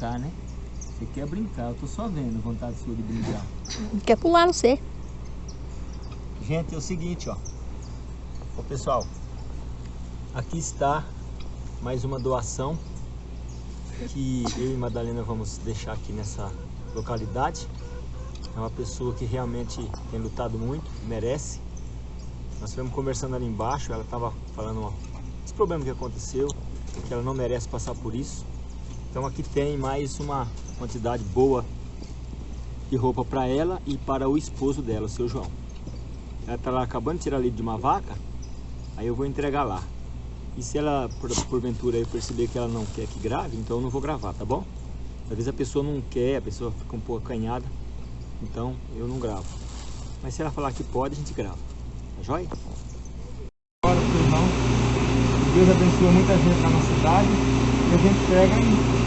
Brincar, né? Você quer brincar, eu tô só vendo vontade sua de brincar. Quer pular no C. Gente, é o seguinte, ó. Ô pessoal, aqui está mais uma doação que eu e Madalena vamos deixar aqui nessa localidade. É uma pessoa que realmente tem lutado muito, merece. Nós estivemos conversando ali embaixo, ela estava falando ó, esse problema que aconteceu, que ela não merece passar por isso. Então aqui tem mais uma quantidade boa de roupa para ela e para o esposo dela, o seu João. Ela está lá acabando de tirar leite de uma vaca, aí eu vou entregar lá. E se ela, por, porventura, eu perceber que ela não quer que grave, então eu não vou gravar, tá bom? Às vezes a pessoa não quer, a pessoa fica um pouco acanhada, então eu não gravo. Mas se ela falar que pode, a gente grava. Tá joia? Agora, irmão, Deus abençoa muita gente na nossa cidade e a gente pega e,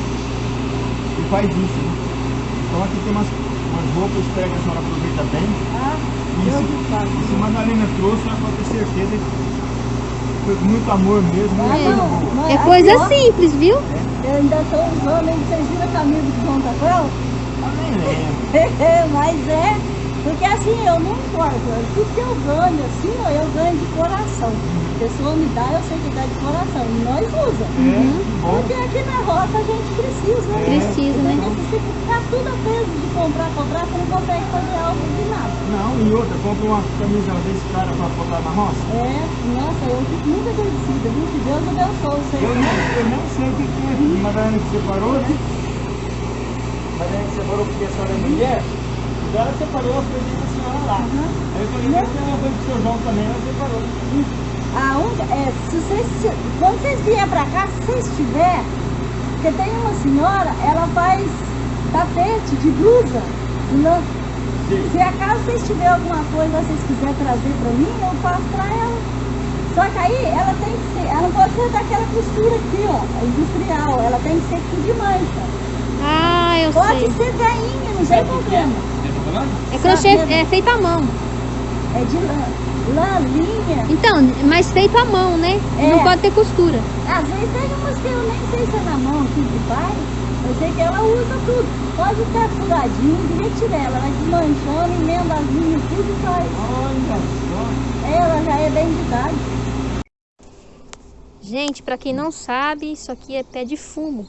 e faz isso, né? Então aqui tem umas, umas roupas, que a senhora aproveita bem. Ah, Isso, isso a Madalena trouxe, ela pode ter certeza que foi com muito amor mesmo, muita É, coisa não, É aqui, coisa ó, simples, viu? Eu ainda estou usando, hein? Vocês viram a camisa de Tapel? Eu nem lembro. Mas é, porque assim, eu não importo. Tudo que eu ganho, assim, ó, eu ganho de coração. A pessoa me dá, eu sei que dá de coração. E nós usa. É, bom. Porque aqui na roça a gente precisa, né? Precisa, né? Se você ficar tudo a peso de comprar, comprar, você não consegue fazer algo de nada. Não, e outra, compra uma camisa desse cara pra botar na roça. É, nossa, eu fico muito agradecida, viu? Que Deus abençoe vocês. Eu não, eu não sei o que que é, porque Madalena que separou, né? Madalena que separou porque a senhora é mulher, então ela separou as coisas da senhora lá. Aí eu falei, mas tem uma coisa do seu João também, ela separou. É, se vocês, se- quando vocês vierem pra cá, se vocês tiver, porque tem uma senhora, ela faz tapete de blusa. Não, Sim. se acaso vocês tiverem alguma coisa que vocês quiserem trazer pra mim, eu faço pra ela. Só que aí ela tem que ser, ela não pode ser daquela costura aqui, ó, industrial, ela tem que ser com de mancha. Ah, eu Pode sei. ser veinha, não tem problema. Você tá? É crochê, é feito à mão. É de lã, lã, linha. Então, mas feito à mão, né? É. Não pode ter costura. Às vezes tem umas que eu nem sei se é na mão aqui de pai, eu sei que ela usa tudo. Pode ficar furadinho, devia tirar ela, vai desmanchando, emenda as linhas, tudo e faz. Olha só. Ela já é bem de idade. Gente, pra quem não sabe, isso aqui é pé de fumo.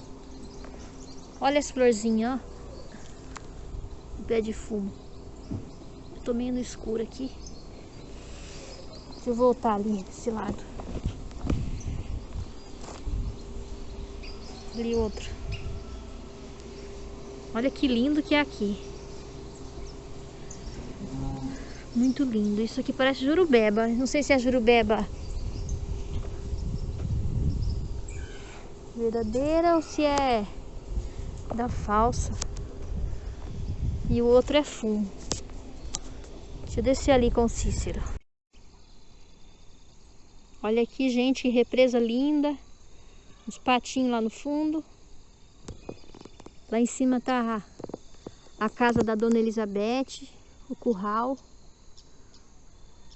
Olha as florzinhas, ó. Pé de fumo. Eu tô meio no escuro aqui. Deixa eu voltar ali, desse lado. Ali outro. Olha que lindo que é aqui. Muito lindo. Isso aqui parece jurubeba. Não sei se é jurubeba verdadeira ou se é da falsa. E o outro é fumo. Deixa eu descer ali com o Cícero. Olha aqui, gente, que represa linda. Os patinhos lá no fundo. Lá em cima tá a, a casa da Dona Elizabeth, o curral.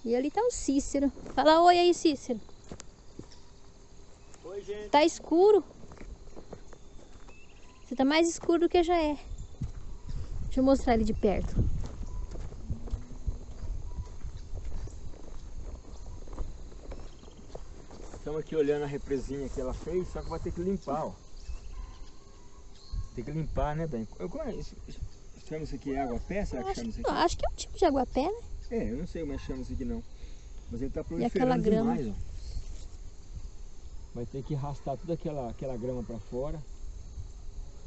E ali tá o Cícero. Fala oi aí, Cícero. Oi, gente. Tá escuro. Você tá mais escuro do que já é. Deixa eu mostrar ele de perto. Estamos aqui olhando a represinha que ela fez, só que vai ter que limpar, ó. Tem que limpar, né, bem? Eu, como é isso? Chama isso aqui água pé? Será que Acho, chama isso aqui? acho que é um tipo de aguapé, né? É, eu não sei como é que chama isso aqui não. Mas ele tá proliferando demais, ó. Vai ter que arrastar toda aquela, aquela grama pra fora.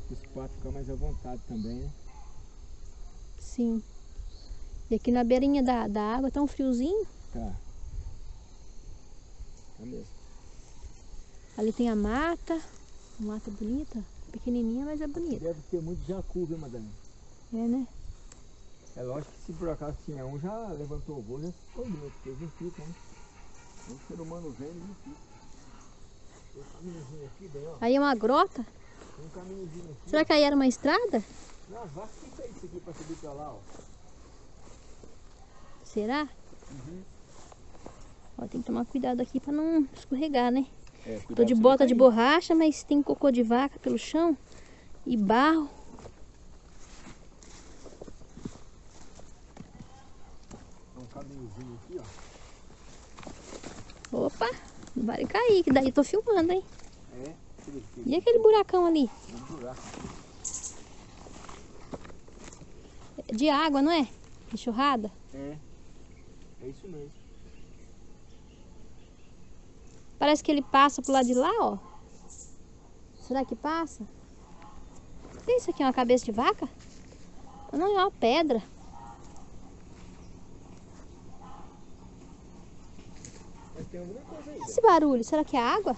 Os patos ficar mais à vontade também, né? Sim. E aqui na beirinha da, da água tá um friozinho. Tá. Tá mesmo. Ali tem a mata. Uma mata bonita. Pequenininha, mas é bonita. Deve ter muito jacu, viu, Madalena? É, né? É lógico que se por acaso tinha um, já levantou o voo, já se escondeu, porque eles não ficam, né? Um ser humano velho não fica. Tem um caminhozinho aqui, bem, ó. Aí é uma grota. Tem um caminhozinho aqui. Será que aí era uma estrada? Não, que fez isso aqui pra subir pra lá, ó. Será? Uhum. Ó, tem que tomar cuidado aqui pra não escorregar, né? É, Tô de bota de borracha, mas tem cocô de vaca pelo chão. E barro. Tem um caminhozinho aqui, ó. Opa, não vai cair, que daí eu tô filmando, hein? É. E aquele buracão ali? Um buraco. É De água, não é? Enxurrada? É. É isso mesmo. Parece que ele passa pro lado de lá, ó. Será que passa? Que isso aqui? É uma cabeça de vaca? Não, é uma pedra. Mas tem alguma coisa aí. Esse barulho, será que é água?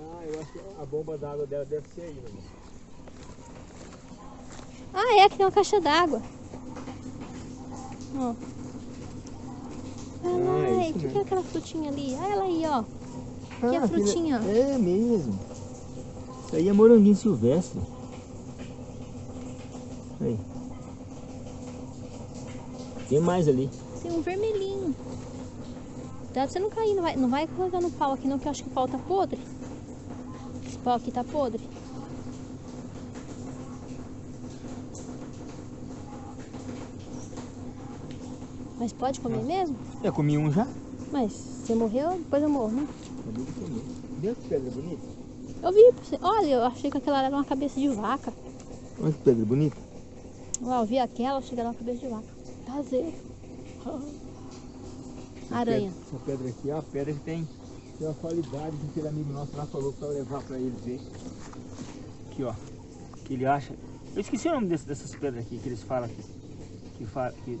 Ah, eu acho que a bomba d'água dela deve ser aí, meu irmão. Ah, é, aqui tem uma caixa d'água. Ó. Ah, é Ai, o que, que é aquela frutinha ali? Olha ela aí, ó. É Ah, aquele- frutinha? É mesmo. Isso aí é moranguinho silvestre. Aí. Tem mais ali. Tem um vermelhinho. Dá pra você não cair, não vai, não vai colocar no pau aqui não, que eu acho que o pau tá podre. Esse pau aqui tá podre. Mas pode comer mesmo? Já comi um já? Mas você morreu, depois eu morro, né? Vê que pedra bonita. Eu vi, olha, eu achei que aquela era uma cabeça de vaca. Olha que pedra bonita. Eu vi aquela, achei que era uma cabeça de vaca. Prazer. Aranha. Essa pedra aqui é uma pedra que tem, tem uma qualidade que aquele amigo nosso lá falou para levar para ele ver. Aqui, ó. Que ele acha. Eu esqueci o nome desse- dessas pedras aqui que eles falam aqui. Que, fa, que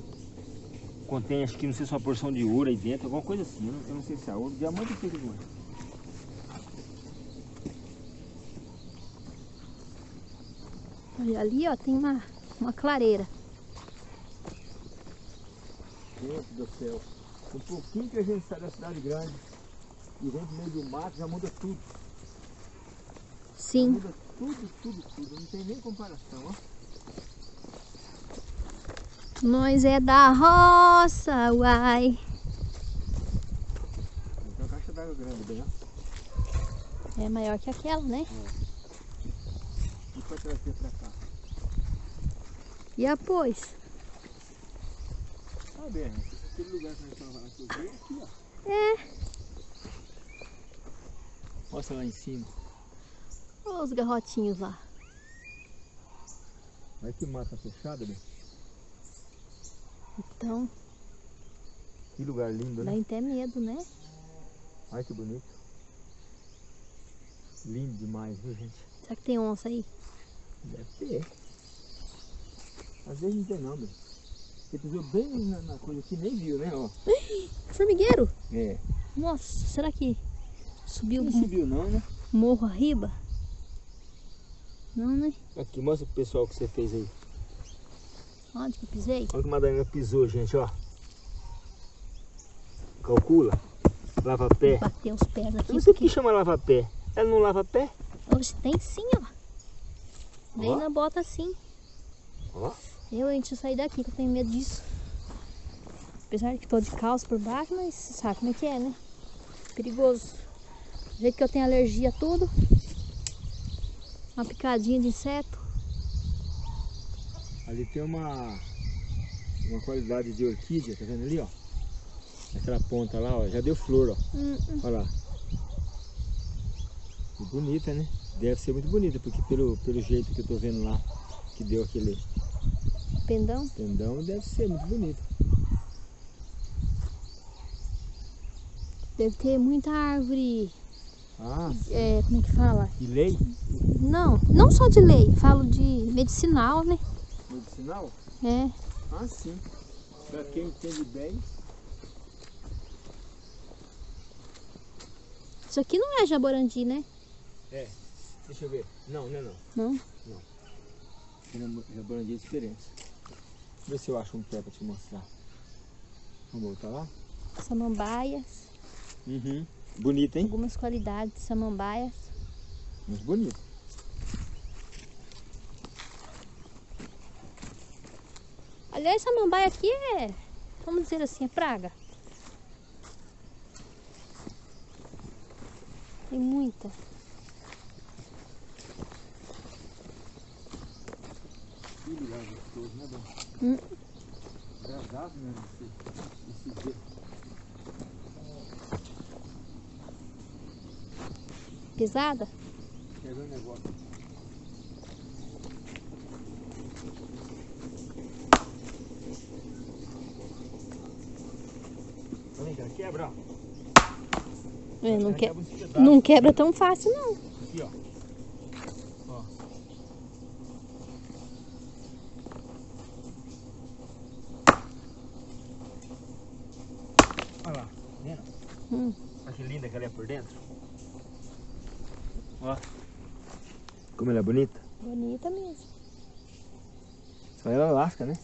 contém, acho que não sei se é uma porção de ouro aí dentro, alguma coisa assim. Eu não, eu não sei se é ouro. Diamante ou que eles Olha, ali, ó, tem uma, uma clareira. Gente do céu. Um pouquinho que a gente sai da cidade grande e vem pro meio do mato, já muda tudo. Sim. Muda tudo, tudo, tudo. Não tem nem comparação, ó. Nós é da roça, uai. Tem uma caixa d'água grande bem, ó. É maior que aquela, né? E pra trazer pra cá. E após? Berna, aquele lugar que nós estamos lá que eu vi é aqui, ó. É. Mostra lá em cima. Olha os garrotinhos lá. Olha que mata fechada, Berna. Então, Que lugar lindo, dá né? até medo, né? Olha que bonito. Lindo demais, viu, gente? Será que tem onça aí? Deve ter. Às vezes não tem não. Você pisou bem na, na coisa que nem viu, né? Ó. Formigueiro? É. Nossa, será que subiu Não subiu não, né? morro arriba? Não, né? Aqui, mostra pro pessoal o que você fez aí. Onde que eu pisei? Olha que Madalena pisou, gente, ó. Calcula. Lava pé. Bateu os pés Eu aqui. sei o que chama lava pé. Ela não lava pé? Hoje tem sim, ó. Vem na bota sim. Ó. Eu, gente sair daqui, que eu tenho medo disso. Apesar de que tô de calça por baixo, mas você sabe como é que é, né? Perigoso. Do jeito que eu tenho alergia a tudo. Uma picadinha de inseto. Ali tem uma, uma qualidade de orquídea, tá vendo ali, ó? Aquela ponta lá, ó, já deu flor, ó. Hum, hum. Olha lá. E bonita, né? Deve ser muito bonita, porque pelo, pelo jeito que eu tô vendo lá, que deu aquele Pendão. pendão, deve ser muito bonita. Deve ter muita árvore. Ah, É, como é que fala? e lei Não, não só de lei, falo de medicinal, né? Medicinal? É. Ah, sim. Pra quem entende bem, Isso aqui não é jaborandi, né? deixa eu ver. Não, não é não. Não. Jaborandi é diferente. Vê se eu acho um pé pra te mostrar. Vamos voltar lá? Samambaias. Uhum. Bonita, hein? Algumas qualidades de samambaias. Muito bonito. Aliás, samambaia aqui é, vamos dizer assim, é praga. Tem muita. Que lugar gostoso, né, Dom? Hum. Agradável, né? Esse, esse dia. Pesada? Ver um negócio? Quebra, ó. É, não, que... quebra não quebra tão fácil, não. Aqui, ó. Ó. Olha lá, vendo? Hum. Olha que linda que ela é por dentro. Ó. Como ela é bonita. Bonita mesmo. Só ela lasca, né?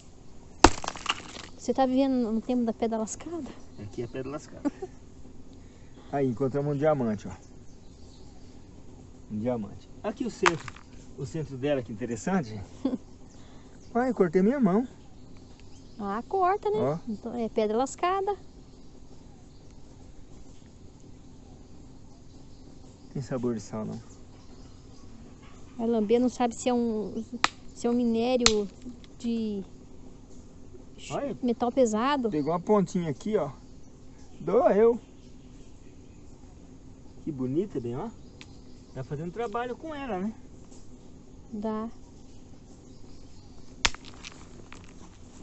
Você tá vivendo no tempo da pedra lascada? Aqui é pedra lascada. Aí, encontramos um diamante, ó. Um diamante. Aqui o centro. O centro dela, que interessante. Ai, cortei minha mão. Ah, corta, né? Ó. Então, é pedra lascada. Tem sabor de sal, não. Vai lamber, não sabe se é um, se é um minério de Olha. metal pesado. Pegou uma pontinha aqui, ó. Doeu. Que bonita, bem, ó. Tá fazendo trabalho com ela, né? Dá.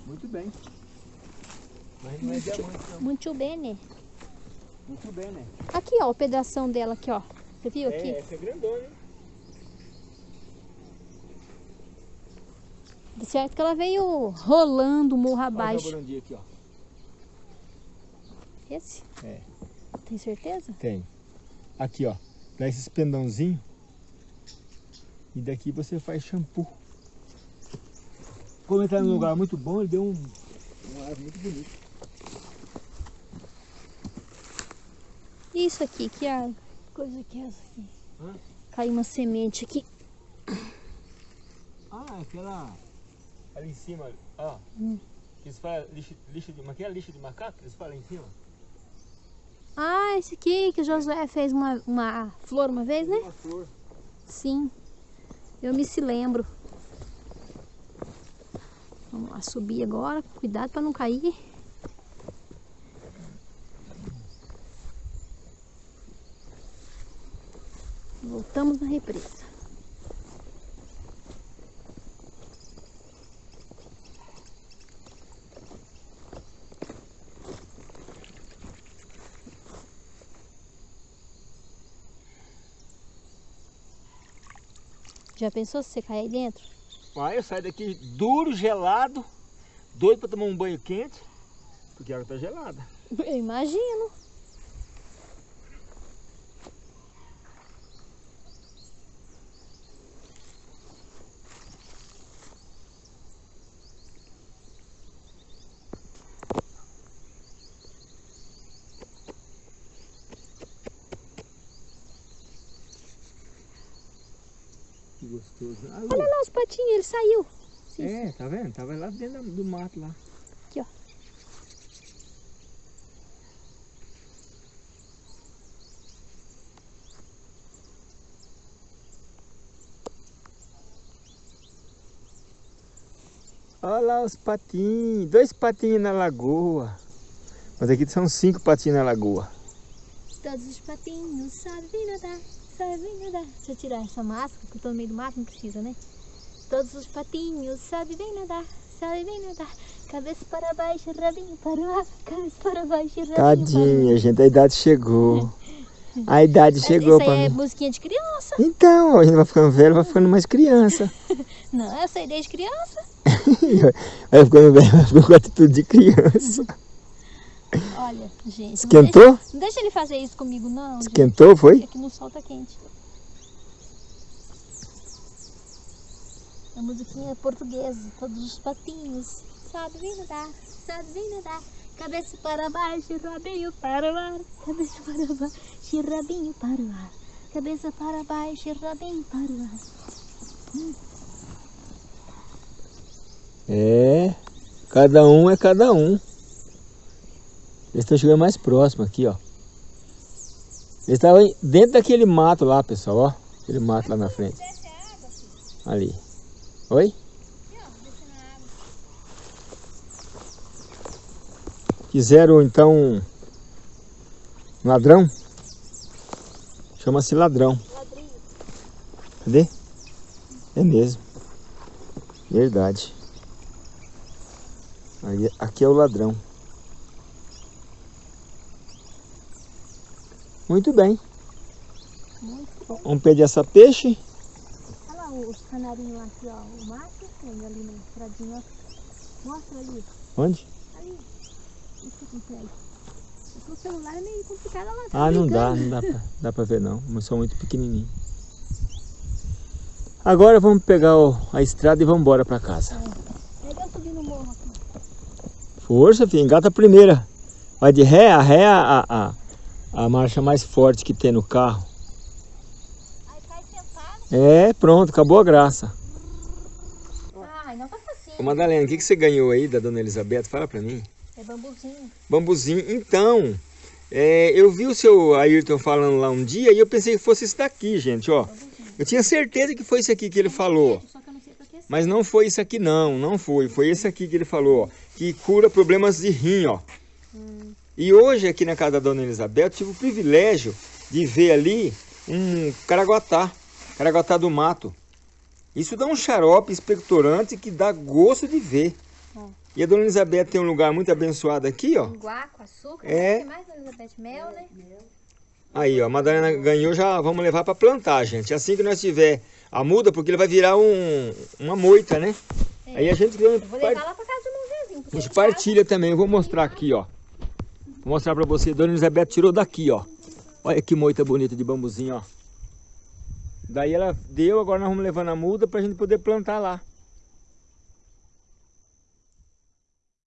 Muito bem. Mas não é diamante, não. Muito bem, né? Muito bem, né? Aqui, ó, o pedação dela aqui, ó. Você viu aqui? É, essa é grandona? De certo que ela veio rolando o morro Olha o abaixo. jaburandi aqui, ó. Esse? É. Tem certeza? Tem. Aqui, ó. Dá esses pendãozinhos. E daqui você faz shampoo. Como ele tá num lugar muito bom, ele deu um, um ar muito bonito. Isso aqui, que a coisa que é essa aqui? Hã? Caiu uma semente aqui. Ah, aquela. Ali em cima, ó. Hum. Eles falam lixo, lixo de. Mas que é lixo de macaco? Eles falam em cima? Ah, esse aqui que o Josué fez uma, uma flor uma vez, né? Uma flor. Sim. Eu me se lembro. Vamos lá, subir agora. Cuidado para não cair. Voltamos na represa. Já pensou se você cair aí dentro? Aí eu saio daqui duro, gelado, doido pra tomar um banho quente, porque a água tá gelada. Eu imagino. Olha lá os patinhos, ele saiu. É, tá vendo? Tava lá dentro do mato lá. Aqui, ó. Olha lá os patinhos, dois patinhos na lagoa. Mas aqui são cinco patinhos na lagoa. Todos os patinhos sabem nadar, sabem nadar. Deixa eu tirar essa máscara, que eu tô no meio do mato, não precisa, né? Todos os patinhos sabem bem nadar, sabem bem nadar. Cabeça para baixo, rabinho para o ar, cabeça para baixo, rabinho Tadinha, gente, a idade chegou. A idade para chegou aí é mim. musiquinha de criança. Então, a gente vai ficando velho, vai ficando mais criança. Não, eu sei desde criança. Vai ficando velho, vai ficando com atitude de criança. Olha, gente. não Esquentou? Deixa, não deixa ele fazer isso comigo, não. gente. Esquentou, foi? Aqui no sol tá quente. A musiquinha é portuguesa, todos os patinhos. Sabe bem nadar, sabe bem nadar. Cabeça para baixo, rabinho para o ar. Cabeça para baixo, rabinho para o ar. Cabeça para baixo, rabinho para o ar. É, cada um é cada um. Eles estão chegando mais próximo aqui, ó. Eles estavam dentro daquele mato lá, pessoal, ó. Aquele mato lá na frente. Ali. Oi? Fizeram, então, um ladrão. Chama-se ladrão. Cadê? É mesmo. Verdade. Aqui é o ladrão. Muito bem. Muito bom. Vamos pedir essa peixe. Olha lá os canarinhos lá aqui, ó. O macho ainda ali na estradinha. Mostra ali. Onde? Ali. Pé aí. O celular é meio complicado lá. tá Ah, não dá, não dá pra, dá pra ver não. Mas são muito pequenininhos. Agora vamos pegar o- a estrada e vamos embora pra casa. Pega eu subir no morro aqui. Força, filho, engata a primeira. Vai de ré, a ré é a, a, a marcha mais forte que tem no carro. Aí cai sentado. É, pronto, acabou a graça. Ai, não tá facinho. Ô Madalena, o que, que você ganhou aí da Dona Elizabeth? Fala pra mim. É bambuzinho. Bambuzinho. Então, é, eu vi o seu Ayrton falando lá um dia e eu pensei que fosse isso daqui, gente, ó. Eu tinha certeza que foi isso aqui que ele falou. Mas não foi isso aqui não, não foi. Foi esse aqui que ele falou, ó, que cura problemas de rim, ó. E hoje aqui na casa da Dona Elizabeth eu tive o privilégio de ver ali um caraguatá, caraguatá do mato. Isso dá um xarope expectorante que dá gosto de ver. Ó. E a Dona Elizabeth tem um lugar muito abençoado aqui, ó. Guaco, açúcar. É. Tem mais, Elizabeth? Mel, né? Aí, ó, a Madalena ganhou, já vamos levar para plantar, gente. Assim que nós tiver a muda, porque ele vai virar um, uma moita, né? É. Aí a gente, Eu vou levar lá pra casa do meu vizinho. a gente partilha também. Eu vou mostrar aqui, ó. Vou mostrar para você. Dona Elizabeth tirou daqui, ó. Olha que moita bonita de bambuzinho, ó. Daí ela deu, agora nós vamos levando a muda pra gente poder plantar lá.